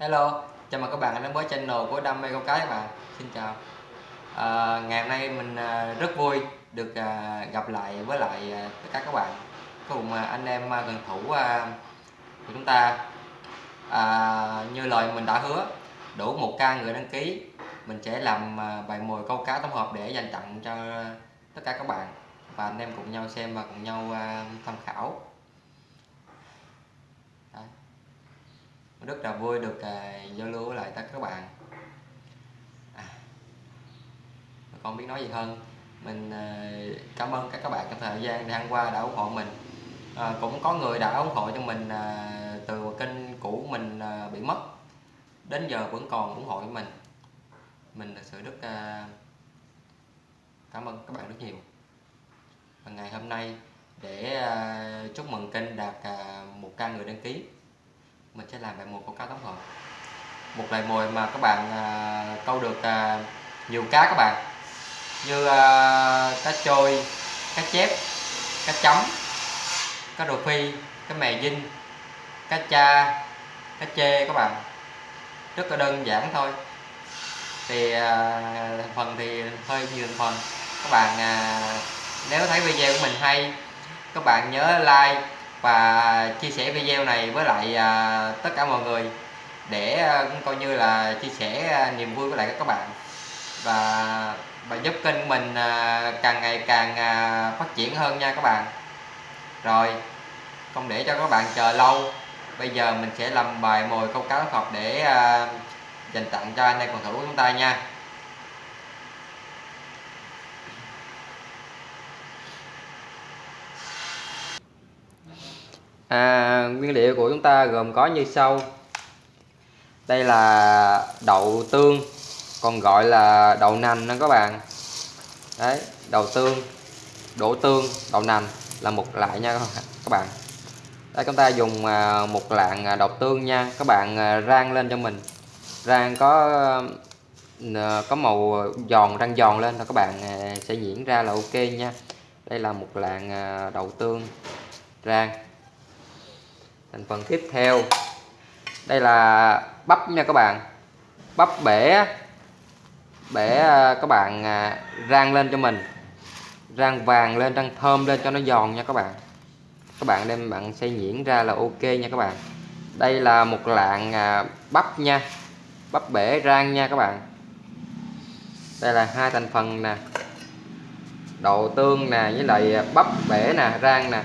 Hello, chào mừng các bạn đến với channel của Đam mê câu cá các bạn. Xin chào. À, ngày hôm nay mình à, rất vui được à, gặp lại với lại à, tất cả các bạn cùng anh em gần thủ của chúng ta. À, như lời mình đã hứa, đủ một ca người đăng ký, mình sẽ làm bài mồi câu cá tổng hợp để dành tặng cho tất cả các bạn và anh em cùng nhau xem và cùng nhau tham khảo. Rất là vui được à, giao lưu với lại tất cả các bạn. À, không biết nói gì hơn. Mình à, cảm ơn các các bạn trong thời gian đang qua đã ủng hộ mình. À, cũng có người đã ủng hộ cho mình à, từ kênh cũ mình à, bị mất. Đến giờ vẫn còn ủng hộ mình. Mình thật sự rất à, cảm ơn các bạn rất nhiều. Và ngày hôm nay để à, chúc mừng kênh đạt à, một ca người đăng ký mình sẽ làm bài một câu cá tổng hợp. Một loại mồi mà các bạn à, câu được à, nhiều cá các bạn. Như à, cá trôi cá chép cá chấm cá đồ phi cá mè dinh cá cha cá chê các bạn. Rất là đơn giản thôi. Thì à, phần thì hơi nhiều phần. Các bạn à, nếu thấy video của mình hay các bạn nhớ like và chia sẻ video này với lại à, tất cả mọi người để à, coi như là chia sẻ à, niềm vui với lại các bạn. Và và giúp kênh mình à, càng ngày càng à, phát triển hơn nha các bạn. Rồi không để cho các bạn chờ lâu. Bây giờ mình sẽ làm bài mồi câu cá học để à, dành tặng cho anh em cầu thủ của chúng ta nha. À, nguyên liệu của chúng ta gồm có như sau. Đây là đậu tương còn gọi là đậu nành đó các bạn. Đấy đậu tương đổ tương đậu nành là một loại nha các bạn đây chúng ta dùng à, một lạng à, đậu tương nha. Các bạn à, rang lên cho mình. Rang có có màu giòn rang giòn lên là các bạn sẽ diễn ra là ok nha. Đây là một lạng đậu tương rang thành phần tiếp theo. Đây là bắp nha các bạn. Bắp bể bể à, các bạn à, rang lên cho mình. Rang vàng lên, rang thơm lên cho nó giòn nha các bạn. Các bạn đem bạn xay nhuyễn ra là ok nha các bạn. Đây là một lạng à, bắp nha. Bắp bể rang nha các bạn. Đây là hai thành phần nè. Đậu tương nè, với lại bắp bể nè, rang nè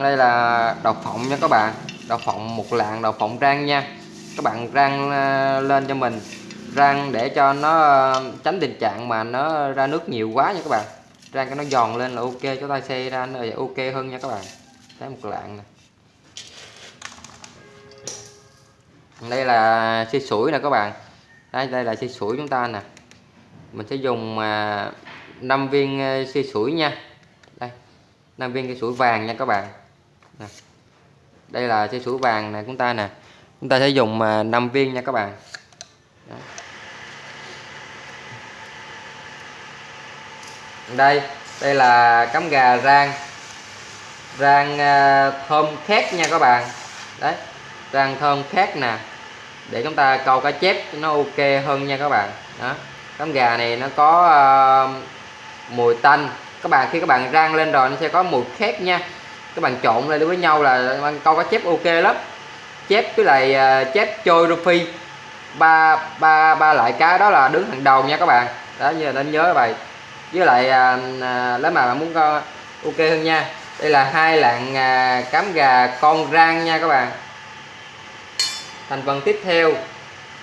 đây là đậu phộng nha các bạn. Đậu phộng một lạng đậu phộng rang nha. Các bạn rang ờ, lên cho mình. Rang để cho nó ờ, tránh tình trạng mà nó ra nước nhiều quá nha các bạn. Rang cho nó giòn lên là ok, cho tay xe ra nó ok hơn nha các bạn. Thấy một lạng này. đây là xi sủi nè các bạn. Đây đây là xi sủi chúng ta nè. Mình sẽ dùng ờ, 5 viên xi sủi nha. Đây 5 viên xi sủi vàng nha các bạn. Vâng. đây là dây sủi vàng này chúng ta nè. Chúng ta sẽ dùng à, 5 viên nha các bạn. Đó. đây đây là cắm gà rang. Rang à, thơm khét nha các bạn. Đấy rang thơm khét nè. Để chúng ta câu cá chép cho nó ok hơn nha các bạn. Đó. Cắm gà này nó có uh, mùi tanh. Các bạn khi các bạn rang lên rồi nó sẽ có mùi khét nha các bạn trộn lên với nhau là câu cá chép ok lắm. Chép với lại uh, chép trôi rô phi ba ba ba loại cá đó là đứng hàng đầu nha các bạn. Đó như là nên nhớ vậy. Với lại uh, uh, nếu mà bạn muốn uh, ok hơn nha. Đây là hai lạng uh, cám gà con rang nha các bạn. Thành phần tiếp theo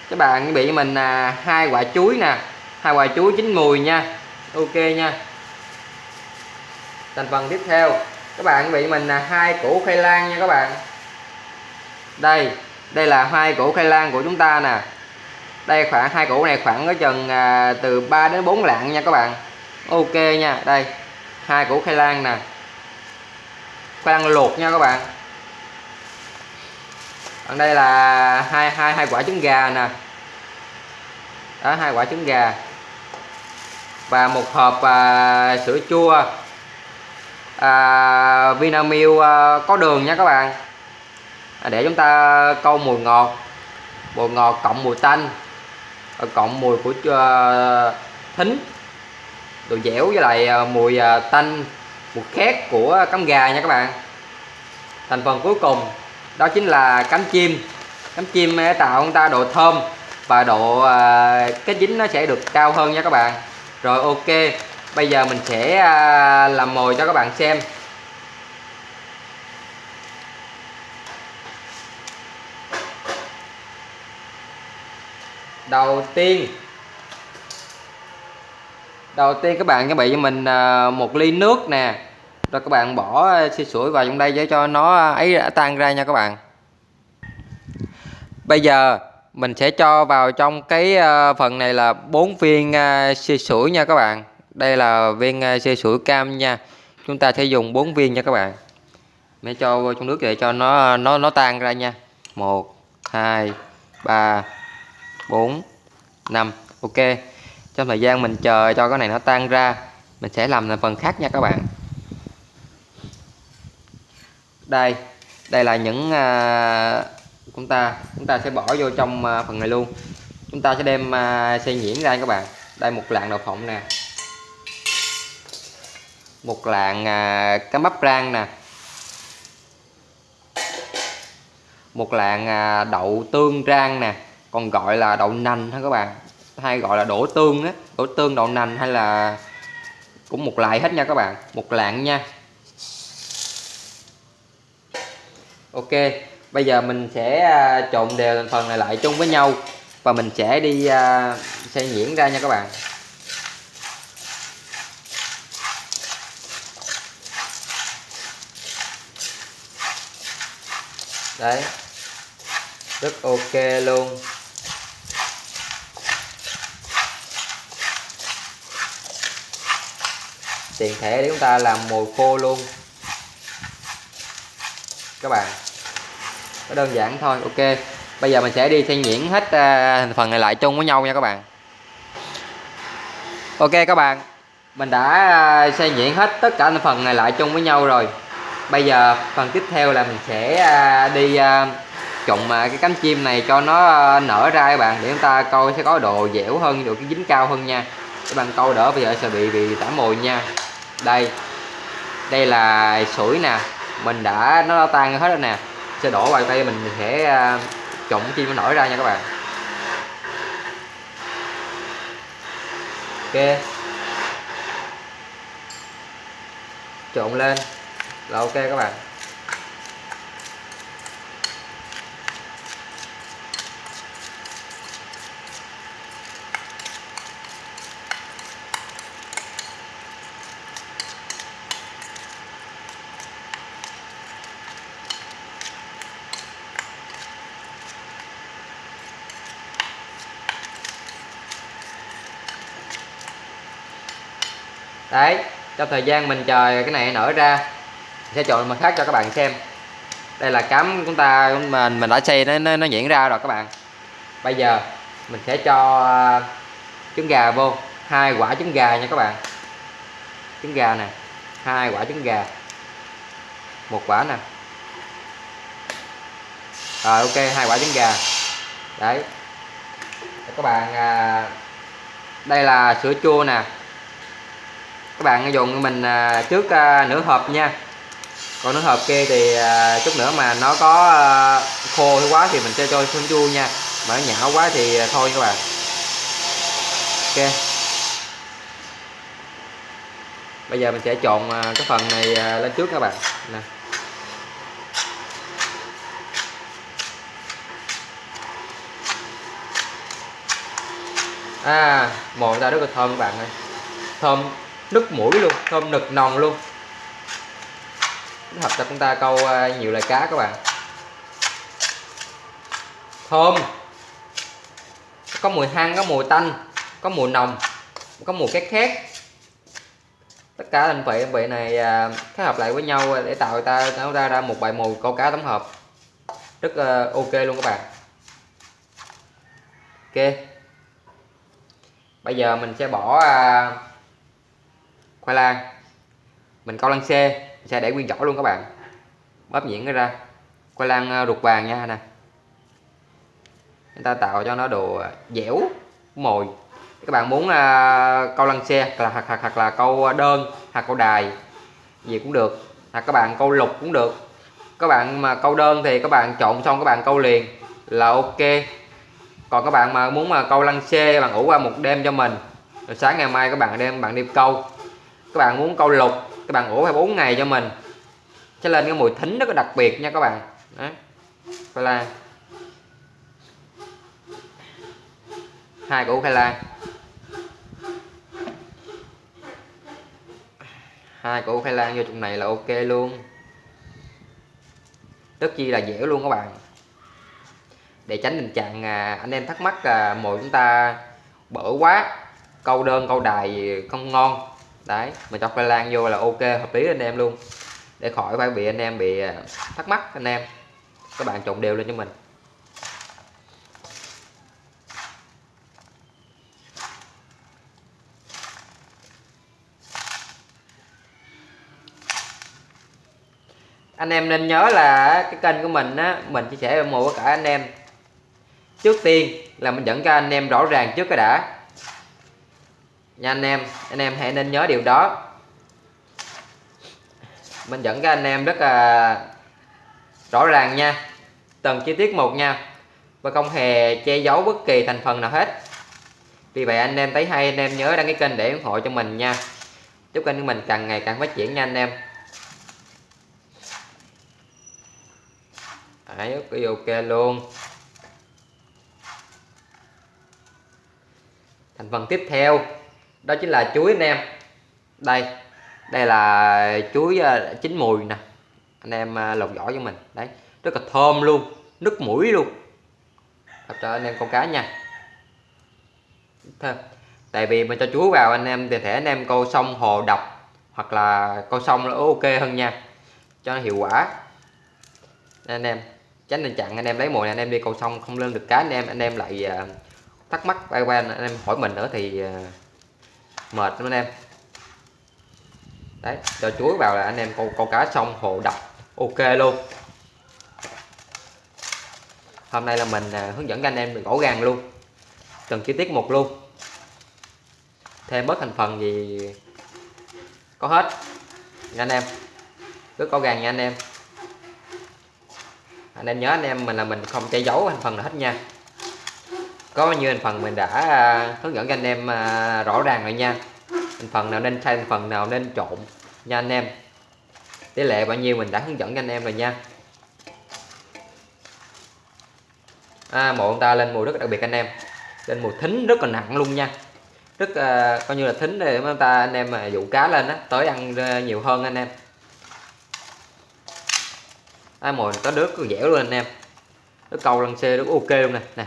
các bạn bị mình là uh, hai quả chuối nè. Hai quả chuối chín mùi nha. Ok nha. Thành phần tiếp theo các bạn bị mình là hai củ khoai lang nha các bạn. Đây đây là hai củ khoai lang của chúng ta nè. Đây khoảng hai củ này khoảng có chừng à, từ 3 đến 4 lạng nha các bạn. Ok nha đây hai củ khoai lang nè. Khoai lang luộc nha các bạn. Còn đây là hai hai hai quả trứng gà nè. Đó hai quả trứng gà. Và một hộp à, sữa chua à, Vinamilk à, có đường nha các bạn. À, để chúng ta câu mùi ngọt. Mùi ngọt cộng mùi tanh à, cộng mùi của uh, thính. Đồ dẻo với lại uh, mùi uh, tanh mùi khét của cắm gà nha các bạn. Thành phần cuối cùng đó chính là cánh chim. Cánh chim tạo chúng ta độ thơm và độ uh, cái dính nó sẽ được cao hơn nha các bạn. Rồi ok bây giờ mình sẽ à, làm mồi cho các bạn xem. Đầu tiên đầu tiên các bạn chuẩn bị cho mình à, một ly nước nè. Rồi các bạn bỏ à, xì sủi vào trong đây để cho nó ấy tan ra nha các bạn. Bây giờ mình sẽ cho vào trong cái phần này là bốn viên à, xì sủi nha các bạn đây là viên à, xe sủi cam nha. Chúng ta sẽ dùng 4 viên nha các bạn. Mới cho vô trong nước để cho nó à, nó nó tan ra nha. Một hai ba 4 5 ok. Trong thời gian mình chờ cho cái này nó tan ra mình sẽ làm thành phần khác nha các bạn. Đây đây là những à, chúng ta chúng ta sẽ bỏ vô trong à, phần này luôn. Chúng ta sẽ đem à, xay nhuyễn ra các bạn. Đây một lạng đậu phộng nè một lạng à, cá bắp rang nè. Một lạng à, đậu tương rang nè. Còn gọi là đậu nành ha các bạn? Hay gọi là đổ tương á. Đổ tương đậu nành hay là cũng một loại hết nha các bạn. Một lạng nha. Ok bây giờ mình sẽ à, trộn đều thành phần này lại chung với nhau. Và mình sẽ đi uh, xay nhuyễn ra nha các bạn. Đấy. Rất ok luôn. Tiền thẻ để chúng ta làm mồi khô luôn. Các bạn. Nó đơn giản thôi ok. Bây giờ mình sẽ đi xay nhuyễn hết thành phần này lại chung với nhau nha các bạn. Ok các bạn. Mình đã à, xay nhuyễn hết tất cả thành phần này lại chung với nhau rồi bây giờ phần tiếp theo là mình sẽ à, đi à, trộn à, cái cánh chim này cho nó nở ra các bạn, để chúng ta coi sẽ có độ dẻo hơn, độ cái dính cao hơn nha. Các bạn câu đỡ bây giờ sẽ bị bị tả mồi nha. Đây đây là sủi nè. Mình đã, nó tan hết rồi nè. Sẽ đổ vào đây mình sẽ trộn chim nó nổi ra nha các bạn. Ok. Trộn lên là ok các bạn. Đấy trong thời gian mình chờ cái này nở ra sẽ chọn màu khác cho các bạn xem. Đây là cắm chúng ta mình mình đã xây nó nó, nó diễn ra rồi các bạn. Bây giờ mình sẽ cho à, trứng gà vô. Hai quả trứng gà nha các bạn. Trứng gà nè hai quả trứng gà. Một quả nè. Rồi ok hai quả trứng gà. Đấy. Các bạn à, đây là sữa chua nè. Các bạn dùng mình à, trước à, nửa hộp nha còn nó hộp kia thì à, chút nữa mà nó có à, khô quá thì mình sẽ cho xuống chua nha. Mà nó nhão quá thì à, thôi các bạn. Ok. Bây giờ mình sẽ trộn à, cái phần này lên trước các bạn. Nè. À mồi ra rất là thơm các bạn ơi. Thơm nức mũi luôn thơm nực nồng luôn hợp cho chúng ta câu ờ, nhiều loại cá các bạn. Thơm. Có mùi hăng có mùi tanh có mùi nồng có mùi khét khét. Tất cả thành vị vị này ờ, kết hợp lại với nhau để tạo ta tạo ra ra một bài mùi câu cá tổng hợp. Rất uh, ok luôn các bạn. Ok. Bây giờ mình sẽ bỏ uh, khoai lang. Mình câu lăng xe sẽ để nguyên vỏ luôn các bạn? Bóp nhuyễn nó ra. Khoai lang ờ, ruột vàng nha nè. Chúng ta tạo cho nó đồ ờ, dẻo mồi. Các bạn muốn à, câu lăng xe là hoặc, hoặc, hoặc là câu đơn hoặc câu đài gì cũng được. Hoặc các bạn câu lục cũng được. Các bạn mà câu đơn thì các bạn trộn xong các bạn câu liền là ok. Còn các bạn mà muốn mà câu lăng xe bạn ngủ qua một đêm cho mình. Rồi sáng ngày mai các bạn đem bạn đi câu. Các bạn muốn câu lục các bạn ngủ phải 4 ngày cho mình. Cho lên cái mùi thính rất là đặc biệt nha các bạn. Đấy. khoai lang. Hai củ khoai lang. Hai củ khoai lang vô trong này là ok luôn. Rất chi là dẻo luôn các bạn. Để tránh tình trạng à, anh em thắc mắc à, mồi chúng ta bở quá câu đơn câu đài không ngon đấy, mình cho khoai lang vô là ok, hợp lý anh em luôn. Để khỏi phải bị anh em bị à, thắc mắc anh em. Các bạn trộn đều lên cho mình. Anh em nên nhớ là cái kênh của mình á, mình chia sẻ một với cả anh em. Trước tiên là mình dẫn cho anh em rõ ràng trước cái đã nha anh em. Anh em hãy nên nhớ điều đó. Mình dẫn các anh em rất là rõ ràng nha. Từng chi tiết một nha. Và không hề che giấu bất kỳ thành phần nào hết. Vì vậy anh em thấy hay anh em nhớ đăng ký kênh để ủng hộ cho mình nha. Chúc kênh của mình càng ngày càng phát triển nha anh em. Đấy, ok luôn. Thành phần tiếp theo đó chính là chuối anh em. Đây đây là chuối ờ, chín mùi nè. Anh em ờ, lột vỏ cho mình. Đấy, rất là thơm luôn, nước mũi luôn. Thật cho anh em con cá nha. Thơm. Tại vì mình cho chuối vào anh em, thì thể anh em câu sông hồ độc, hoặc là câu sông nó ok hơn nha. Cho nó hiệu quả. Anh em, tránh tình trạng anh em lấy mồi này, anh em đi câu sông không lên được cá, anh em anh em lại ờ, thắc mắc bay qua anh em hỏi mình nữa thì mệt lắm anh em. Đấy cho chuối vào là anh em câu câu cá xong hồ đập. Ok luôn. Hôm nay là mình à, hướng dẫn các anh em mình gõ gàng luôn. Từng chi tiết một luôn. Thêm bớt thành phần gì có hết. Nha anh em. Cứ có gàng nha anh em. Anh em nhớ anh em mình là mình không che giấu thành phần là hết nha có bao nhiêu thành phần mình đã à, hướng dẫn cho anh em à, rõ ràng rồi nha. Thành phần nào nên thay thành phần nào nên trộn nha anh em. Tỷ lệ bao nhiêu mình đã hướng dẫn cho anh em rồi nha. À, mộ ông ta lên mùi rất đặc biệt anh em. Lên mùi thính rất là nặng luôn nha. Rất uh, coi như là thính để chúng ta anh em mà dụ cá lên á tới ăn nhiều hơn anh em. À, mồi có nước có dẻo luôn anh em. Nó câu lăn xê nó ok luôn nè. Nè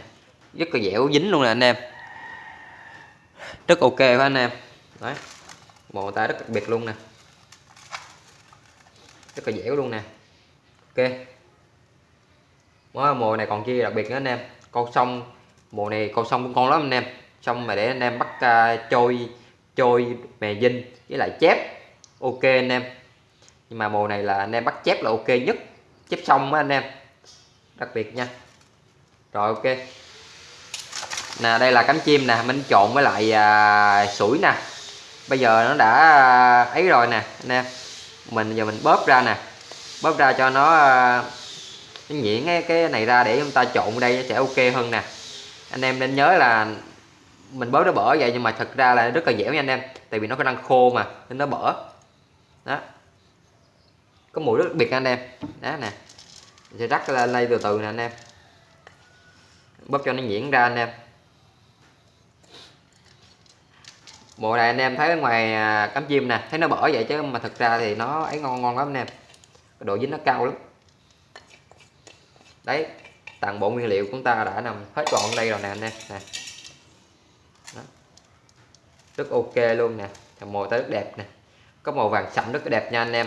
rất là dẻo dính luôn nè anh em. Rất ok phải anh em? Đấy. Mồi ta rất đặc biệt luôn nè. Rất là dẻo luôn nè. Ok. Món mồi này còn chi đặc biệt nữa anh em. Con sông mùa này con sông cũng con lắm anh em. Xong mà để anh em bắt uh, trôi trôi mè dinh với lại chép. Ok anh em. Nhưng mà mùa này là anh em bắt chép là ok nhất. Chép xong á anh em. Đặc biệt nha. Rồi ok nè đây là cánh chim nè mình trộn với lại à, sủi nè. Bây giờ nó đã à, ấy rồi nè anh em. Mình giờ mình bóp ra nè. Bóp ra cho nó à, nhuyễn cái, cái này ra để chúng ta trộn đây sẽ ok hơn nè. Anh em nên nhớ là mình bóp nó bở vậy nhưng mà thật ra là rất là dẻo nha anh em. Tại vì nó có đang khô mà nên nó bở. Đó. Có mùi rất đặc biệt anh em. Đó nè. Sẽ rắc lên đây từ từ nè anh em. Bóp cho nó nhuyễn ra anh em. Bộ này anh em thấy ở ngoài à, cắm chim nè, thấy nó bở vậy chứ, mà thực ra thì nó ấy ngon ngon lắm anh em. Độ dính nó cao lắm. Đấy, toàn bộ nguyên liệu của chúng ta đã nằm hết gọn đây rồi nè anh em. Nè. Đó. rất ok luôn nè màu tới rất đẹp nè. Có màu vàng sậm rất đẹp nha anh em.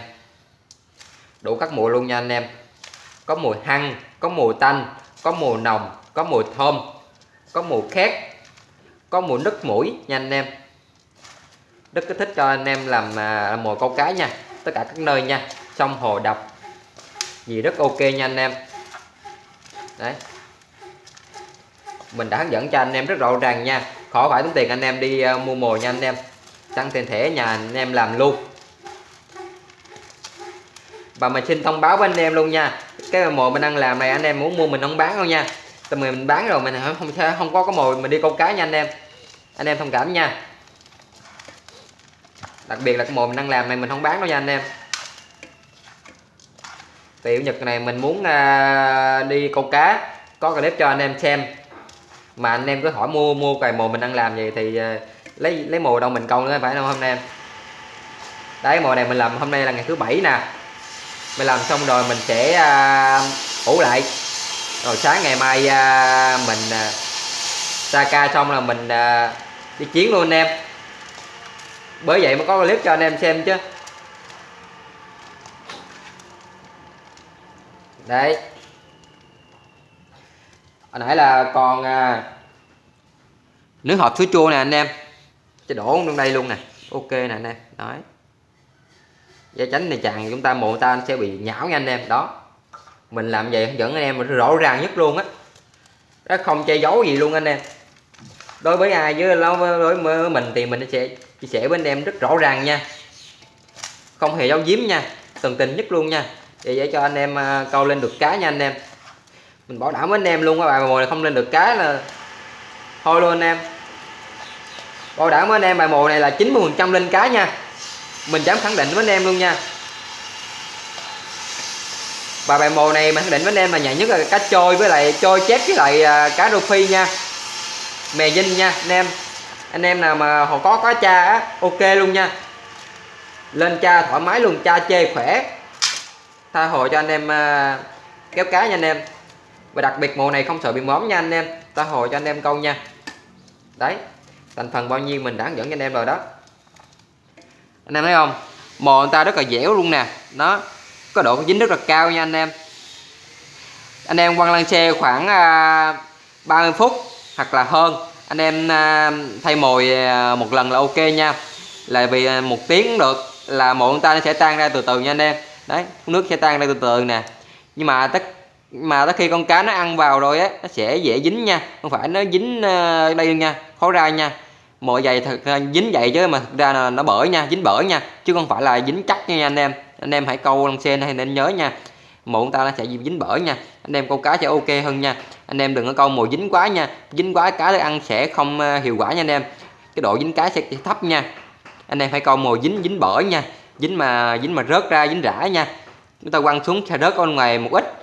Đủ các mùi luôn nha anh em. Có mùi hăng, có mùi tanh, có mùi nồng, có mùi thơm, có mùi khét, có mùi nứt mũi nha anh em rất thích cho anh em à, làm mồi câu cá nha. Tất cả các nơi nha. Sông hồ đập. Gì rất ok nha anh em. Đấy. Mình đã hướng dẫn cho anh em rất rõ ràng nha. Khỏi phải tốn tiền anh em đi uh, mua mồi nha anh em. Tăng tiền thẻ nhà anh em làm luôn. Và mình xin thông báo với anh em luôn nha. Cái mồi mình đang làm này anh em muốn mua mình không bán đâu nha. Tụi mình bán rồi mình không không, không có cái mồi mình đi câu cá nha anh em. Anh em thông cảm nha đặc biệt là cái mồi mình đang làm này mình không bán đâu nha anh em. Tiểu nhật này mình muốn uh, đi câu cá có clip cho anh em xem. Mà anh em cứ hỏi mua mua cài mồi mình đang làm gì thì uh, lấy lấy mồi đâu mình câu nữa phải không hôm nay em? Đấy mồi này mình làm hôm nay là ngày thứ bảy nè. Mình làm xong rồi mình sẽ uh, ủ lại. Rồi sáng ngày mai uh, mình uh, sa ca xong là mình uh, đi chiến luôn anh em bởi vậy mới có clip cho anh em xem chứ. Đấy. Hồi nãy là còn à, nước hộp sữa chua nè anh em. Cho đổ trong đây luôn nè. Ok nè anh em. Đấy. Giá tránh này chàng chúng ta mộ ta sẽ bị nhão nha anh em. Đó. Mình làm vậy hướng dẫn anh em rõ ràng nhất luôn á. Đó không che giấu gì luôn anh em. Đối với ai với đối với mình thì mình sẽ chia sẻ với anh em rất rõ ràng nha. Không hề giấu giếm nha, tận tình nhất luôn nha. Để để cho anh em à, câu lên được cá nha anh em. Mình bảo đảm với anh em luôn các bạn mồi này không lên được cá là thôi luôn anh em. Bảo đảm với anh em bài mồi này là 90 phần trăm lên cá nha. Mình dám khẳng định với anh em luôn nha. Và bài mồi này mình khẳng định với anh em là nhạy nhất là cá trôi với lại trôi chép với lại à, cá rô phi nha. Mè dinh nha anh em anh em nào mà họ có có cha á ok luôn nha. Lên cha thoải mái luôn cha chê khỏe. Tha hồ cho anh em à, kéo cá nha anh em. Và đặc biệt mùa này không sợ bị móm nha anh em. Ta hồ cho anh em câu nha. Đấy thành phần bao nhiêu mình đã dẫn cho anh em rồi đó. Anh em thấy không? Mồi người ta rất là dẻo luôn nè. Nó có độ dính rất là cao nha anh em. Anh em quăng lăn xe khoảng à, 30 phút hoặc là hơn anh em à, thay mồi à, một lần là ok nha. Là vì à, một tiếng cũng được là mồi người ta nó sẽ tan ra từ từ nha anh em. Đấy, nước sẽ tan ra từ từ nè. Nhưng mà tất, mà tới khi con cá nó ăn vào rồi á, nó sẽ dễ dính nha. Không phải nó dính đây nha, khó ra nha. Mọi giày thật dính vậy chứ mà thực ra là nó bở nha, dính bở nha, chứ không phải là dính chắc nha anh em. Anh em hãy câu lăng sen hay nên nhớ nha mộ ta nó sẽ dính bở nha. Anh em câu cá sẽ ok hơn nha anh em đừng có câu mồi dính quá nha. Dính quá cá để ăn sẽ không ờ, hiệu quả nha anh em. Cái độ dính cá sẽ thấp nha. Anh em phải câu mồi dính dính bở nha. Dính mà dính mà rớt ra, dính rã nha. Chúng ta quăng xuống sẽ rớt ở ngoài một ít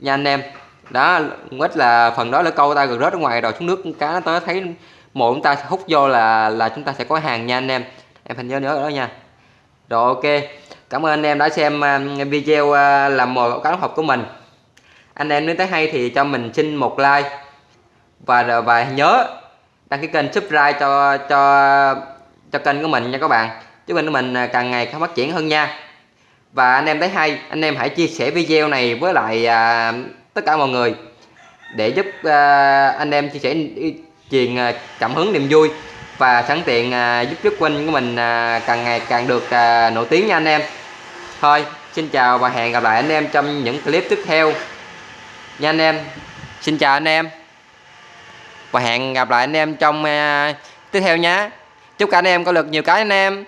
nha anh em. Đó, một ít là phần đó là câu ta gần rớt ở ngoài rồi, xuống nước cá nó tới, thấy mồi chúng ta hút vô là là chúng ta sẽ có hàng nha anh em. Em phải nhớ nhớ đó nha. Rồi, ok. Cảm ơn anh em đã xem ờ, video ờ, làm mồi cá hộp của mình anh em nếu thấy hay thì cho mình xin một like. Và và nhớ đăng ký kênh subscribe cho cho cho kênh của mình nha các bạn. Chứ kênh của mình à, càng ngày càng phát triển hơn nha. Và anh em thấy hay anh em hãy chia sẻ video này với lại à, tất cả mọi người để giúp à, anh em chia sẻ truyền à, cảm hứng niềm vui và sẵn tiện à, giúp giúp quanh của mình à, càng ngày càng được à, nổi tiếng nha anh em. Thôi xin chào và hẹn gặp lại anh em trong những clip tiếp theo nha anh em. Xin chào anh em. Và hẹn gặp lại anh em trong uh, tiếp theo nhé. Chúc cả anh em có được nhiều cái anh em.